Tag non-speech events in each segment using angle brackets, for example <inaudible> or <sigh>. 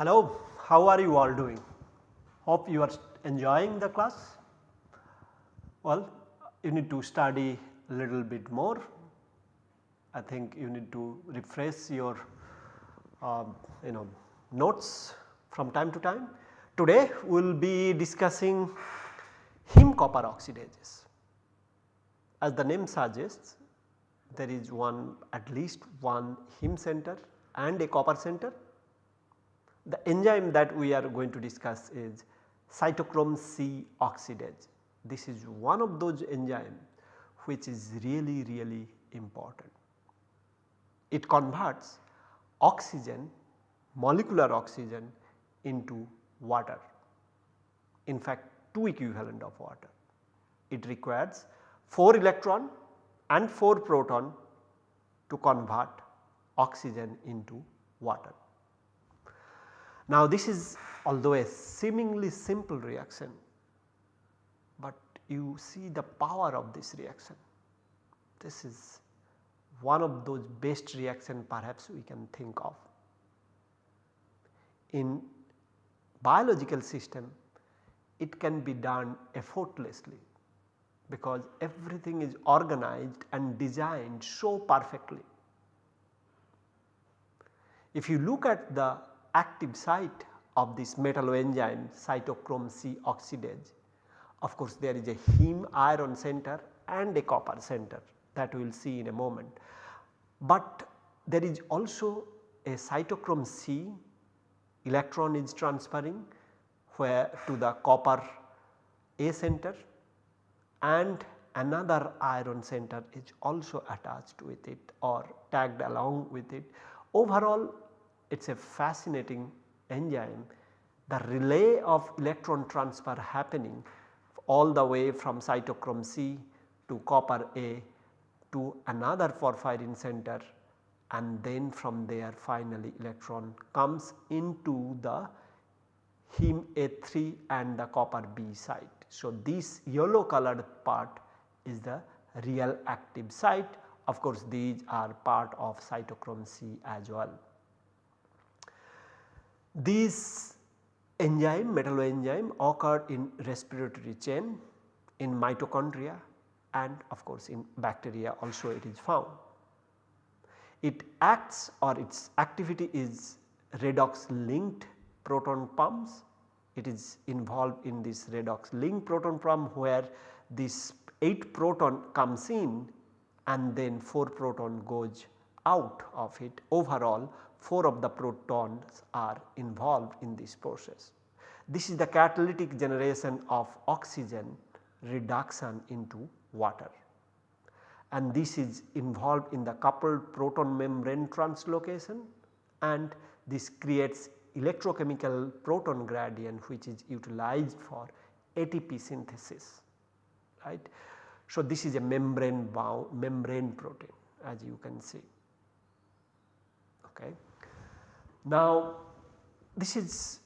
Hello, how are you all doing? Hope you are enjoying the class. Well, you need to study a little bit more. I think you need to refresh your Um, you know notes from time to time. Today we will be discussing heme copper oxidases. As the name suggests there is one at least one heme center and a copper center the enzyme that we are going to discuss is cytochrome C oxidase. This is one of those enzymes which is really really important. It converts oxygen molecular oxygen into water in fact 2 equivalent of water. It requires 4 electron and 4 proton to convert oxygen into water. Now this is although a seemingly simple reaction, but you see the power of this reaction. This is one of those best reaction perhaps we can think of. In biological system it can be done effortlessly because everything is organized and designed so perfectly. If you look at the active site of this metalloenzyme cytochrome C oxidase. Of course, there is a heme iron center and a copper center that we will see in a moment. But there is also a cytochrome C electron is transferring where to the copper A center and another iron center is also attached with it or tagged along with it. Overall it is a fascinating enzyme. The relay of electron transfer happening all the way from cytochrome C to copper A to another porphyrin center and then from there finally electron comes into the heme A3 and the copper B site. So, this yellow colored part is the real active site of course these are part of cytochrome C as well. These enzyme metalloenzyme occur in respiratory chain in mitochondria and of course in bacteria also it is found. It acts or its activity is redox linked proton pumps. It is involved in this redox linked proton pump where this 8 proton comes in and then 4 proton goes out of it overall 4 of the protons are involved in this process. This is the catalytic generation of oxygen reduction into water and this is involved in the coupled proton membrane translocation and this creates electrochemical proton gradient which is utilized for ATP synthesis right. So, this is a membrane bound membrane protein as you can see okay. Now this is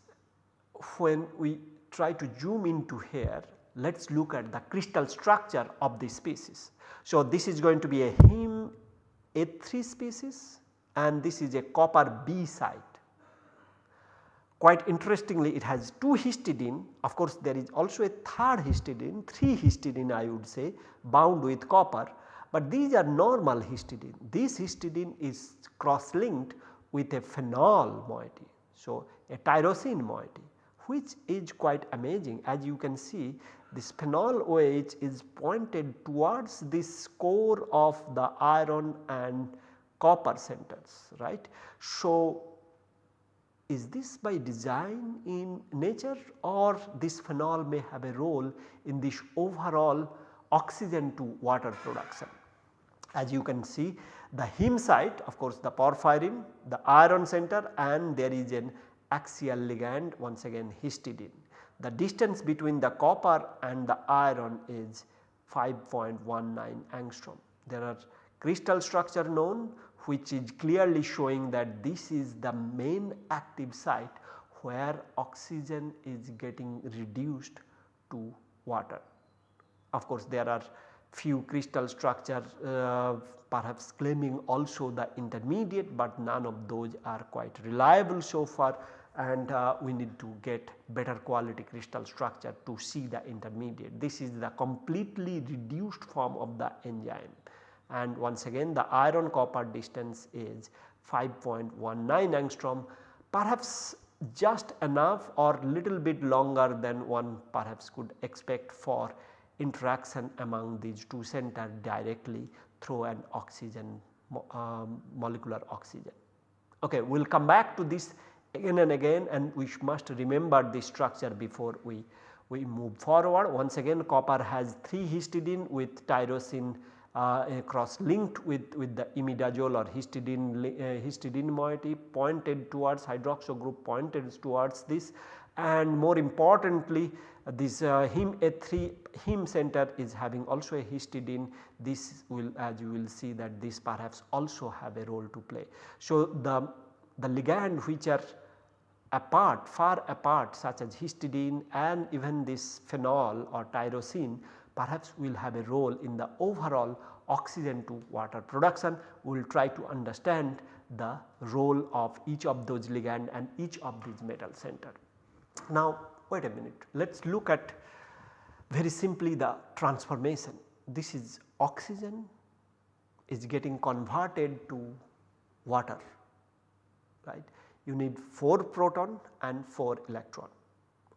when we try to zoom into here let us look at the crystal structure of this species. So this is going to be a heme A3 species and this is a copper B site. Quite interestingly it has 2 histidine of course there is also a third histidine 3 histidine I would say bound with copper but these are normal histidine. This histidine is cross linked with a phenol moiety. So, a tyrosine moiety which is quite amazing as you can see this phenol OH is pointed towards this core of the iron and copper centers right. So, is this by design in nature or this phenol may have a role in this overall oxygen to water production. As you can see the heme site of course the porphyrin, the iron center and there is an axial ligand once again histidine. The distance between the copper and the iron is 5.19 angstrom. There are crystal structure known which is clearly showing that this is the main active site where oxygen is getting reduced to water. Of course, there are few crystal structure uh, perhaps claiming also the intermediate, but none of those are quite reliable so far and uh, we need to get better quality crystal structure to see the intermediate. This is the completely reduced form of the enzyme and once again the iron copper distance is 5.19 angstrom perhaps just enough or little bit longer than one perhaps could expect for interaction among these two centers directly through an oxygen um, molecular oxygen. Okay, we will come back to this again and again and we must remember the structure before we, we move forward. Once again copper has 3 histidine with tyrosine uh, cross linked with, with the imidazole or histidine, uh, histidine moiety pointed towards hydroxo group pointed towards this and more importantly this uh, heme A3 heme center is having also a histidine this will as you will see that this perhaps also have a role to play. So, the, the ligand which are apart far apart such as histidine and even this phenol or tyrosine perhaps will have a role in the overall oxygen to water production. We will try to understand the role of each of those ligand and each of these metal center. Now wait a minute let us look at very simply the transformation. This is oxygen is getting converted to water right. You need 4 proton and 4 electron.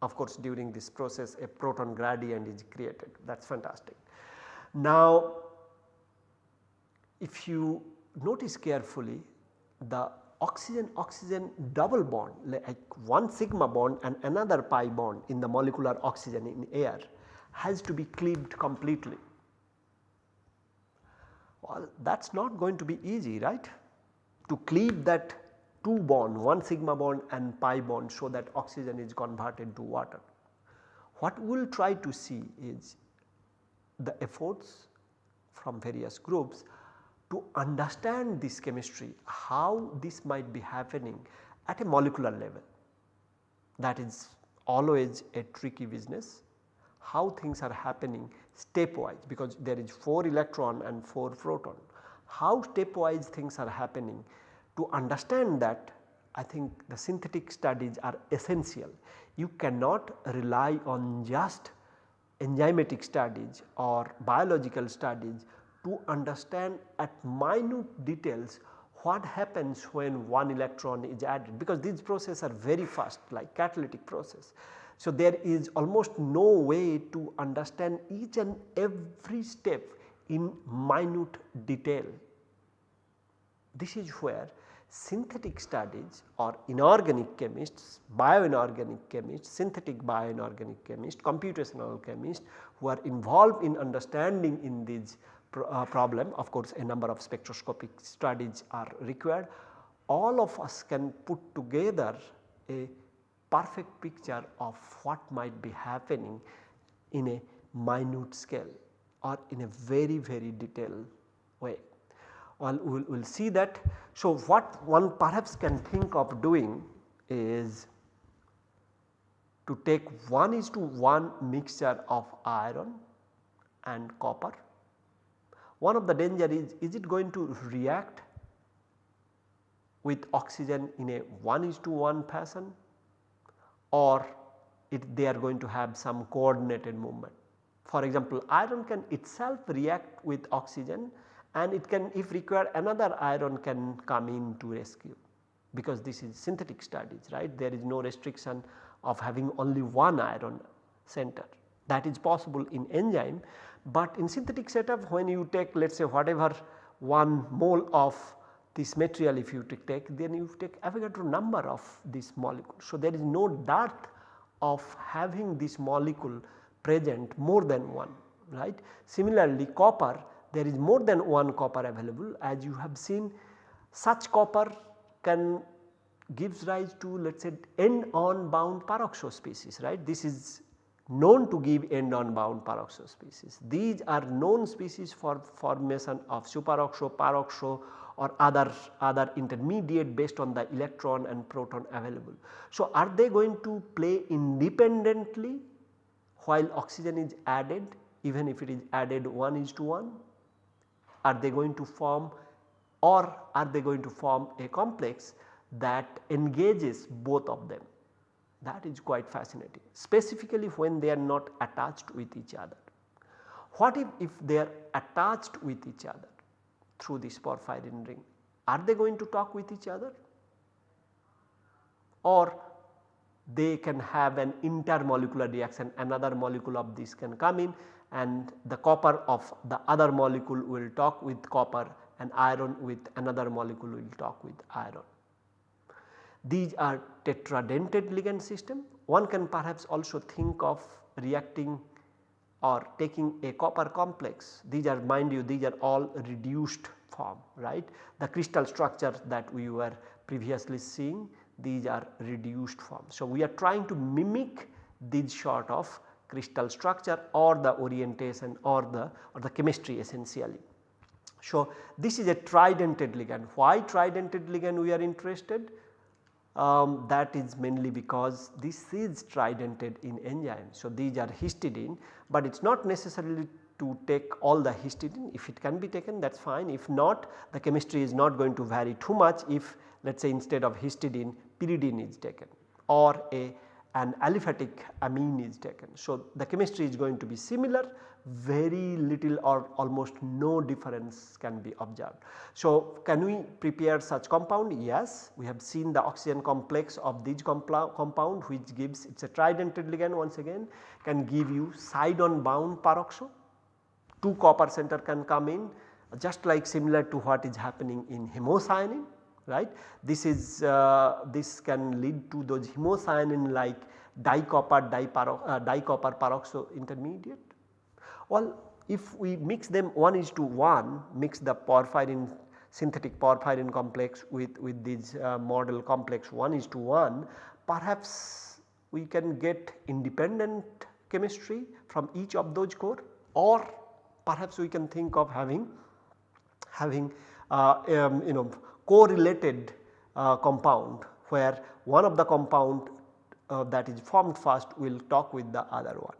Of course during this process a proton gradient is created that is fantastic. Now if you notice carefully the oxygen oxygen double bond like one sigma bond and another pi bond in the molecular oxygen in air has to be cleaved completely. Well that is not going to be easy right to cleave that 2 bond one sigma bond and pi bond so that oxygen is converted to water. What we will try to see is the efforts from various groups to understand this chemistry how this might be happening at a molecular level that is always a tricky business how things are happening stepwise because there is 4 electron and 4 proton how stepwise things are happening to understand that I think the synthetic studies are essential. You cannot rely on just enzymatic studies or biological studies to understand at minute details what happens when one electron is added because these processes are very fast like catalytic process. So, there is almost no way to understand each and every step in minute detail. This is where synthetic studies or inorganic chemists, bioinorganic chemists, synthetic bioinorganic chemists, computational chemists who are involved in understanding in these uh, problem of course a number of spectroscopic studies are required. All of us can put together a perfect picture of what might be happening in a minute scale or in a very very detailed way. Will we'll see that. So, what one perhaps can think of doing is to take 1 is to 1 mixture of iron and copper one of the danger is, is it going to react with oxygen in a 1 is to 1 fashion or it, they are going to have some coordinated movement. For example, iron can itself react with oxygen and it can if required another iron can come in to rescue because this is synthetic studies right there is no restriction of having only one iron center that is possible in enzyme but in synthetic setup when you take let us say whatever 1 mole of this material if you take then you take Avogadro number of this molecule. So, there is no dearth of having this molecule present more than one right. Similarly, copper there is more than one copper available as you have seen such copper can gives rise to let us say end on bound peroxo species right. This is known to give end on bound peroxo species. These are known species for formation of superoxo, peroxo or other, other intermediate based on the electron and proton available. So, are they going to play independently while oxygen is added even if it is added 1 is to 1? Are they going to form or are they going to form a complex that engages both of them? That is quite fascinating specifically when they are not attached with each other. What if, if they are attached with each other through this porphyrin ring? Are they going to talk with each other? Or they can have an intermolecular reaction another molecule of this can come in and the copper of the other molecule will talk with copper and iron with another molecule will talk with iron. These are tetradentate ligand system. One can perhaps also think of reacting or taking a copper complex. These are mind you these are all reduced form right. The crystal structure that we were previously seeing these are reduced form. So, we are trying to mimic these sort of crystal structure or the orientation or the or the chemistry essentially. So, this is a tridentate ligand. Why tridentate ligand we are interested? Um, that is mainly because this is tridentate in enzyme. So, these are histidine, but it is not necessarily to take all the histidine if it can be taken that is fine if not the chemistry is not going to vary too much if let us say instead of histidine pyridine is taken or a an aliphatic amine is taken. So, the chemistry is going to be similar very little or almost no difference can be observed. So, can we prepare such compound? Yes, we have seen the oxygen complex of this compound which gives it is a tridentate ligand once again can give you side on bound peroxo. Two copper center can come in just like similar to what is happening in hemocyanin right. This is uh, this can lead to those hemocyanin like dicopper diparo, uh, dicopper peroxo intermediate. Well if we mix them 1 is to 1 mix the porphyrin synthetic porphyrin complex with, with this uh, model complex 1 is to 1 perhaps we can get independent chemistry from each of those core or perhaps we can think of having having uh, um, you know correlated uh, compound where one of the compound uh, that is formed first will talk with the other one.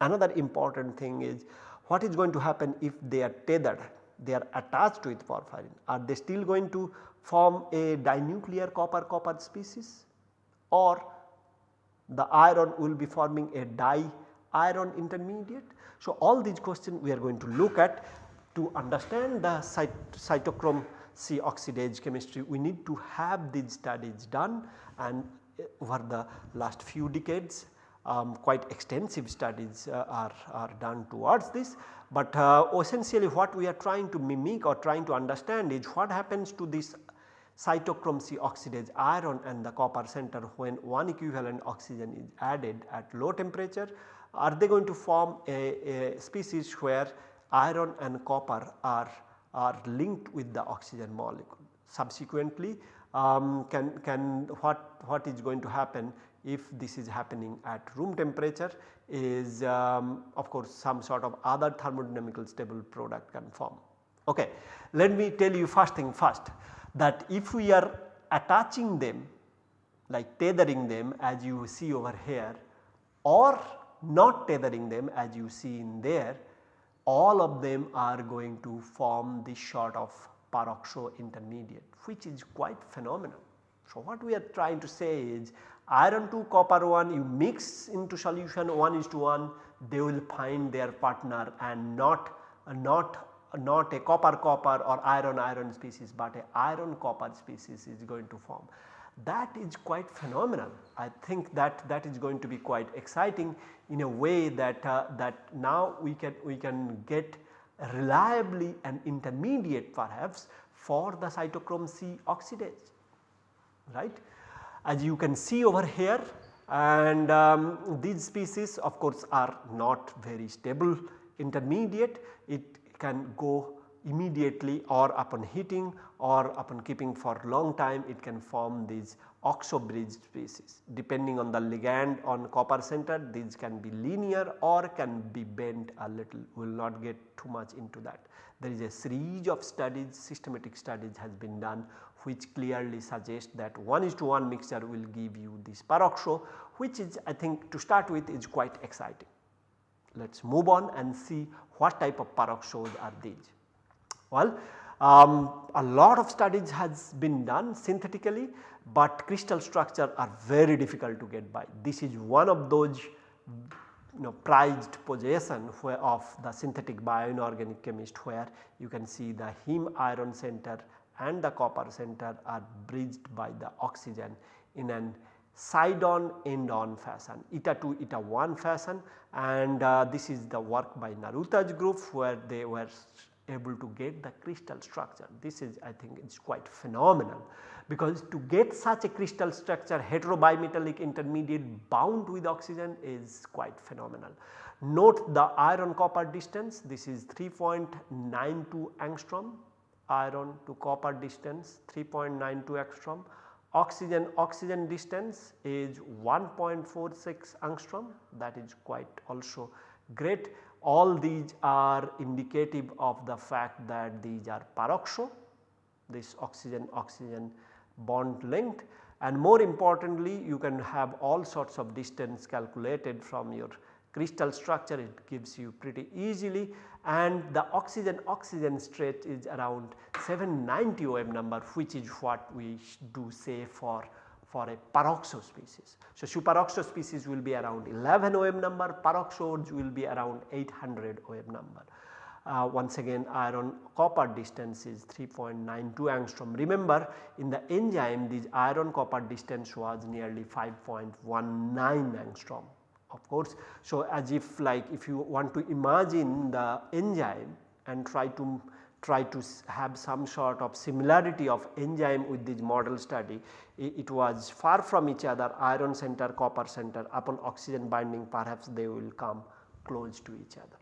Another important thing is what is going to happen if they are tethered, they are attached with porphyrin. Are they still going to form a dinuclear copper copper species or the iron will be forming a di iron intermediate. So, all these questions we are going to look at to understand the cyt cytochrome C oxidase chemistry we need to have these studies done and over the last few decades um, quite extensive studies uh, are, are done towards this. But uh, essentially what we are trying to mimic or trying to understand is what happens to this cytochrome C oxidase iron and the copper center when one equivalent oxygen is added at low temperature. Are they going to form a, a species where iron and copper are, are linked with the oxygen molecule. Subsequently um, can, can what, what is going to happen if this is happening at room temperature is um, of course some sort of other thermodynamical stable product can form. Okay. Let me tell you first thing first that if we are attaching them like tethering them as you see over here or not tethering them as you see in there all of them are going to form this sort of peroxo intermediate which is quite phenomenal. So, what we are trying to say is iron 2 copper 1 you mix into solution 1 is to 1 they will find their partner and not not not a copper copper or iron iron species but a iron copper species is going to form. That is quite phenomenal. I think that that is going to be quite exciting in a way that uh, that now we can we can get reliably an intermediate perhaps for the cytochrome C oxidase right. As you can see over here and um, these species of course are not very stable intermediate it can go immediately or upon heating or upon keeping for long time it can form these oxo bridge species. Depending on the ligand on copper center these can be linear or can be bent a little we will not get too much into that. There is a series of studies systematic studies has been done which clearly suggest that 1 is to 1 mixture will give you this peroxo which is I think to start with is quite exciting. Let us move on and see what type of peroxos are these. Well, um, a lot of studies has been done synthetically, but crystal structure are very difficult to get by. This is one of those you know prized possession of the synthetic bioinorganic chemist where you can see the heme iron center and the copper center are bridged by the oxygen in an side on end on fashion eta 2 eta 1 fashion and uh, this is the work by Naruta's group where they were able to get the crystal structure. This is I think it is quite phenomenal. Because to get such a crystal structure heterobimetallic intermediate bound with oxygen is quite phenomenal. Note the iron copper distance. This is 3.92 angstrom. Iron to copper distance 3.92 angstrom. Oxygen oxygen distance is 1.46 angstrom. That is quite also great all these are indicative of the fact that these are peroxo this oxygen oxygen bond length. And more importantly you can have all sorts of distance calculated from your crystal structure. It gives you pretty easily. And the oxygen oxygen stretch is around 790 OM number which is what we do say for for a peroxo species. So, superoxo species will be around 11 OM number, peroxodes will be around 800 OM number. Uh, once again iron copper distance is 3.92 angstrom. Remember in the enzyme this iron copper distance was nearly 5.19 angstrom of course. So, as if like if you want to imagine the enzyme and try to try to have some sort of similarity of enzyme with this model study. It, was far from each other iron center copper center. Upon oxygen binding perhaps they will come close to each other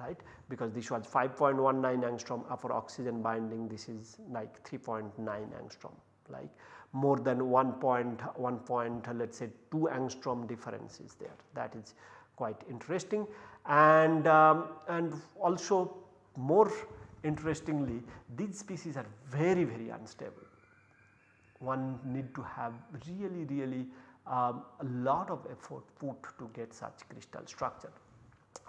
right? Because this was 5.19 angstrom for oxygen binding this is like 3.9 angstrom like more than 1 point 1 point let us say 2 angstrom difference is there. That is quite interesting. And um, and also more interestingly these species are very very unstable. One need to have really really um, a lot of effort put to get such crystal structure.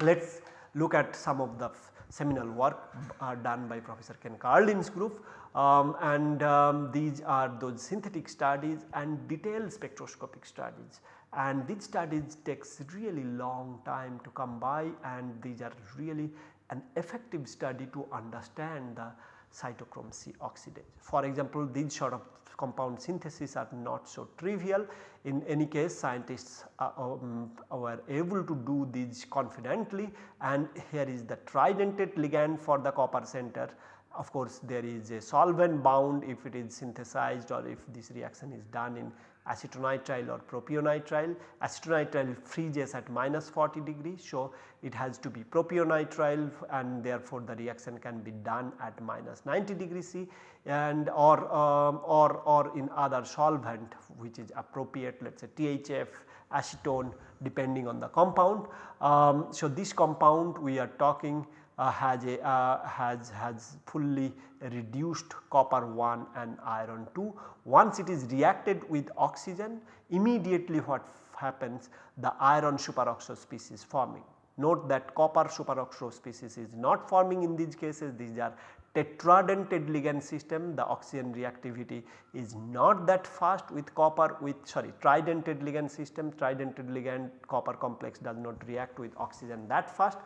Let us look at some of the seminal work uh, done by Professor Ken Karlin's group um, and um, these are those synthetic studies and detailed spectroscopic studies and these studies takes really long time to come by and these are really an effective study to understand the cytochrome C oxidase. For example, these sort of compound synthesis are not so trivial. In any case scientists uh, um, were able to do these confidently and here is the tridentate ligand for the copper center. Of course, there is a solvent bound if it is synthesized or if this reaction is done in acetonitrile or propionitrile. Acetonitrile freezes at minus 40 degrees. So, it has to be propionitrile and therefore, the reaction can be done at minus 90 degrees C and or, um, or, or in other solvent which is appropriate let us say THF, acetone depending on the compound. Um, so, this compound we are talking has a uh, has has fully reduced copper 1 and iron 2. Once it is reacted with oxygen immediately what happens the iron superoxo species forming. Note that copper superoxo species is not forming in these cases these are tetradentate ligand system the oxygen reactivity is not that fast with copper with sorry tridentate ligand system tridentate ligand copper complex does not react with oxygen that fast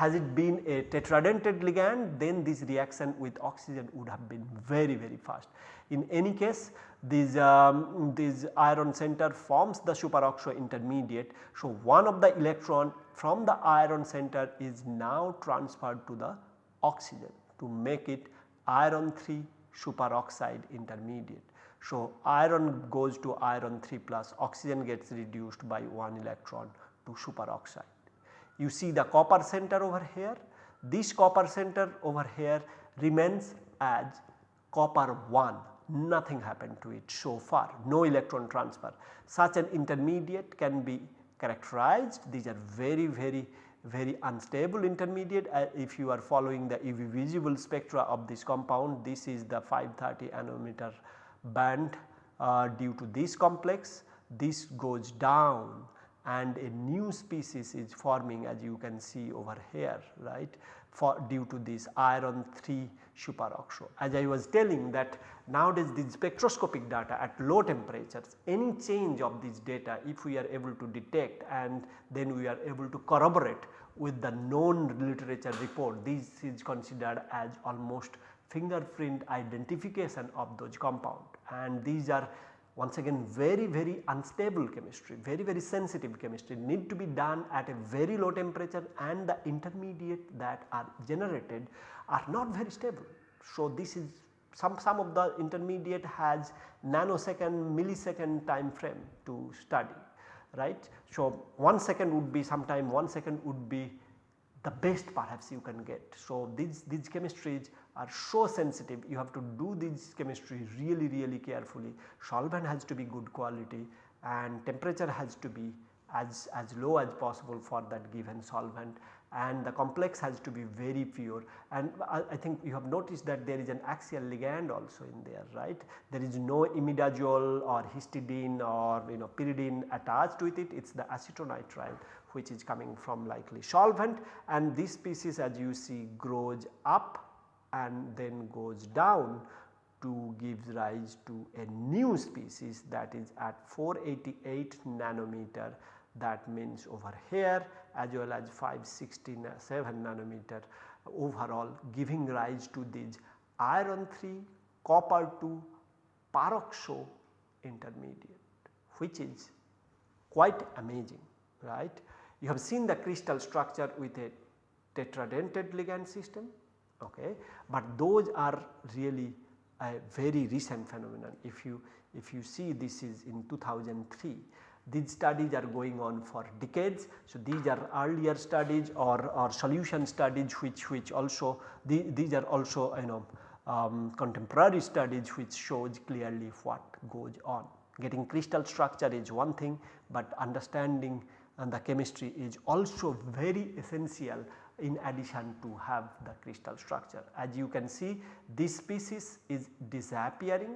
has it been a tetradentate ligand then this reaction with oxygen would have been very very fast. In any case this, um, this iron center forms the superoxo intermediate. So, one of the electron from the iron center is now transferred to the oxygen to make it iron 3 superoxide intermediate. So, iron goes to iron 3 plus oxygen gets reduced by 1 electron to superoxide. You see the copper center over here. This copper center over here remains as copper 1 nothing happened to it so far. No electron transfer. Such an intermediate can be characterized. These are very very very unstable intermediate. Uh, if you are following the UV visible spectra of this compound this is the 530 nanometer band uh, due to this complex. This goes down and a new species is forming as you can see over here right for due to this iron 3 superoxo. As I was telling that nowadays the spectroscopic data at low temperatures any change of this data if we are able to detect and then we are able to corroborate with the known literature report this is considered as almost fingerprint identification of those compound and these are once again very very unstable chemistry very very sensitive chemistry need to be done at a very low temperature and the intermediate that are generated are not very stable. So, this is some, some of the intermediate has nanosecond millisecond time frame to study right. So, 1 second would be sometime 1 second would be the best perhaps you can get. So, these, these chemistries are so sensitive you have to do this chemistry really really carefully. Solvent has to be good quality and temperature has to be as, as low as possible for that given solvent. And the complex has to be very pure. And I, I, think you have noticed that there is an axial ligand also in there right. There is no imidazole or histidine or you know pyridine attached with it. It is the acetonitrile which is coming from likely solvent. And this species as you see grows up and then goes down to gives rise to a new species that is at 488 nanometer that means over here as well as 567 nanometer overall giving rise to these iron 3 copper 2 peroxo intermediate which is quite amazing right. You have seen the crystal structure with a tetradentate ligand system okay. But those are really a very recent phenomenon. If you, if you see this is in 2003, these studies are going on for decades. So, these are earlier studies or, or solution studies which, which also the, these are also you know um, contemporary studies which shows clearly what goes on. Getting crystal structure is one thing, but understanding and the chemistry is also very essential in addition to have the crystal structure. As you can see this species is disappearing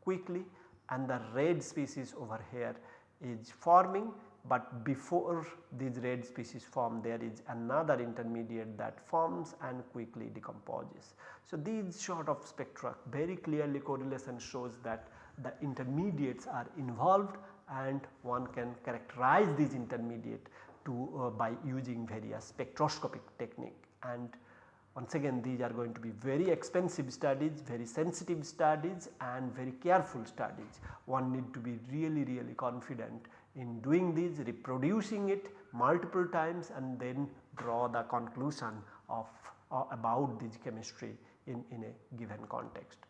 quickly and the red species over here is forming but before these red species form there is another intermediate that forms and quickly decomposes. So, these sort of spectra very clearly correlation shows that the intermediates are involved and one can characterize these intermediate to uh, by using various spectroscopic technique and once again these are going to be very expensive studies, very sensitive studies and very careful studies. One need to be really really confident in doing these reproducing it multiple times and then draw the conclusion of uh, about this chemistry in, in a given context.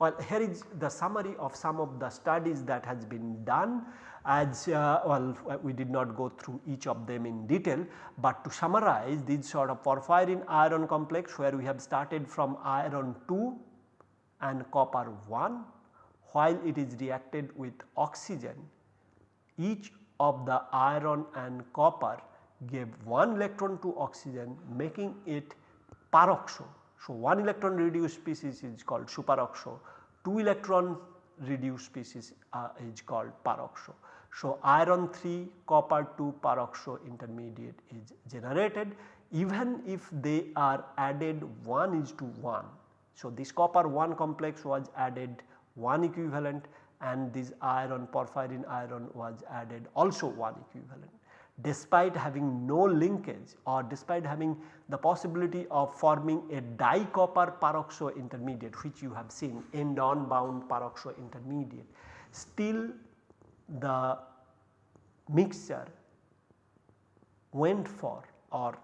Well, here is the summary of some of the studies that has been done. As uh, well we did not go through each of them in detail, but to summarize this sort of porphyrin iron complex where we have started from iron 2 and copper 1 while it is reacted with oxygen each of the iron and copper gave 1 electron to oxygen making it peroxo so, 1 electron reduced species is called superoxo, 2 electron reduced species uh, is called peroxo. So, iron 3 copper 2 peroxo intermediate is generated even if they are added 1 is to 1. So, this copper 1 complex was added 1 equivalent and this iron porphyrin iron was added also 1 equivalent despite having no linkage or despite having the possibility of forming a dicopper peroxo intermediate which you have seen end on bound peroxo intermediate. Still the mixture went for or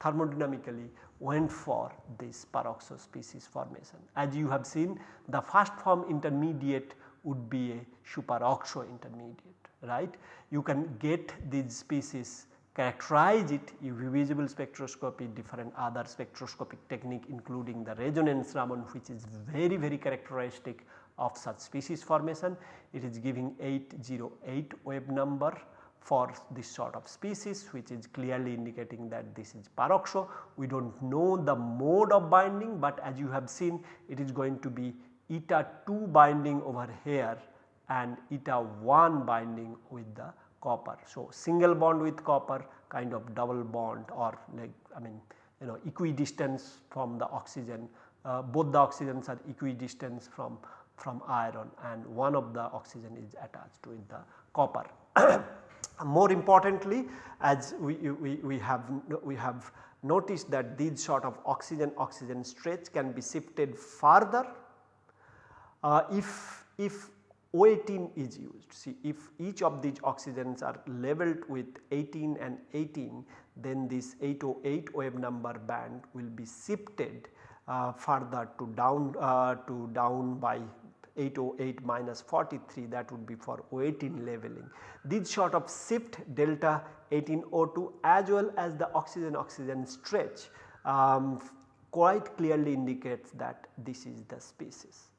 thermodynamically went for this peroxo species formation. As you have seen the first form intermediate would be a superoxo intermediate right. You can get these species characterize it UV visible spectroscopy different other spectroscopic technique including the resonance Raman which is very very characteristic of such species formation. It is giving 808 wave number for this sort of species which is clearly indicating that this is peroxo. We do not know the mode of binding but as you have seen it is going to be eta 2 binding over here and eta 1 binding with the copper. So, single bond with copper kind of double bond or like I mean you know equidistance from the oxygen uh, both the oxygens are equidistant from from iron and one of the oxygen is attached with the copper. <coughs> More importantly as we, we, we have we have noticed that these sort of oxygen oxygen stretch can be shifted further uh, if, if O18 is used. See if each of these oxygens are labeled with 18 and 18 then this 808 wave number band will be shifted uh, further to down uh, to down by 808 minus 43 that would be for O18 leveling. This sort of shift delta 18O2 as well as the oxygen oxygen stretch um, quite clearly indicates that this is the species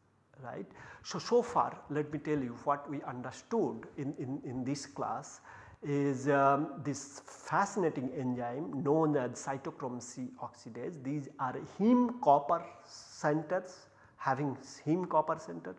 right. So, so far let me tell you what we understood in, in, in this class is um, this fascinating enzyme known as cytochrome C oxidase. These are heme copper centers having heme copper center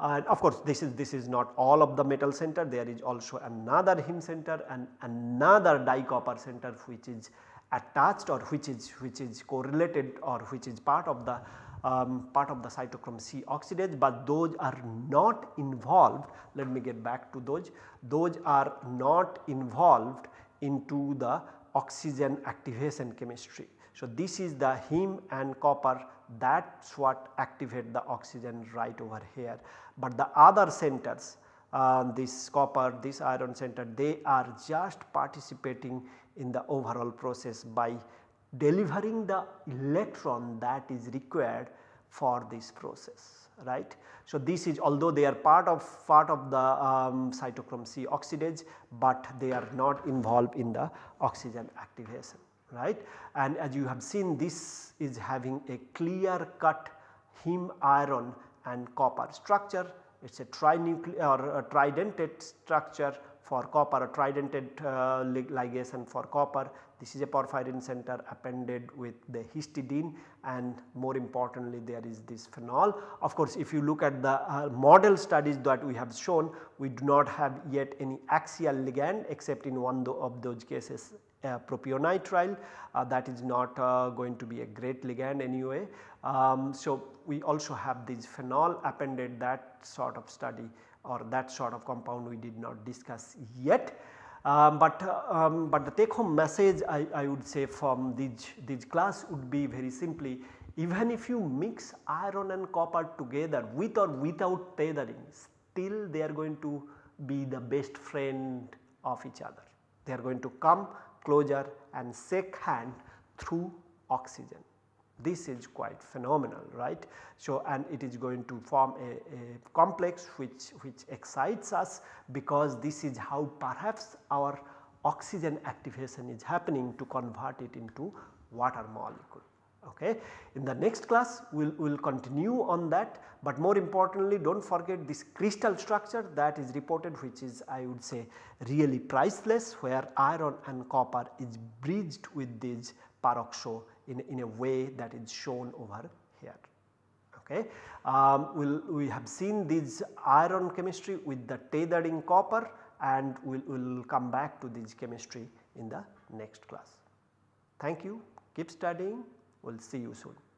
and of course this is this is not all of the metal center there is also another heme center and another dicopper center which is attached or which is which is correlated or which is part of the um, part of the cytochrome C oxidase, but those are not involved. Let me get back to those. Those are not involved into the oxygen activation chemistry. So, this is the heme and copper. That is what activate the oxygen right over here, but the other centers uh, this copper this iron center they are just participating in the overall process by delivering the electron that is required for this process right. So, this is although they are part of part of the um, cytochrome C oxidase, but they are not involved in the oxygen activation right. And as you have seen this is having a clear cut heme iron and copper structure it is a trinuclear or a tridentate structure for copper a tridentate uh, ligation for copper this is a porphyrin center appended with the histidine and more importantly there is this phenol. Of course, if you look at the uh, model studies that we have shown we do not have yet any axial ligand except in one of those cases uh, propionitrile uh, that is not uh, going to be a great ligand anyway. Um, so, we also have this phenol appended that sort of study or that sort of compound we did not discuss yet. Um, but, um, but the take home message I, I would say from this, this class would be very simply even if you mix iron and copper together with or without tethering still they are going to be the best friend of each other. They are going to come closer and shake hand through oxygen. This is quite phenomenal right. So, and it is going to form a, a, complex which, which excites us because this is how perhaps our oxygen activation is happening to convert it into water molecule. Okay. In the next class we will we'll continue on that, but more importantly do not forget this crystal structure that is reported which is I would say really priceless where iron and copper is bridged with this peroxo in, in a way that is shown over here. Okay. Um, we'll, we have seen this iron chemistry with the tethering copper and we will we'll come back to this chemistry in the next class. Thank you, keep studying, we will see you soon.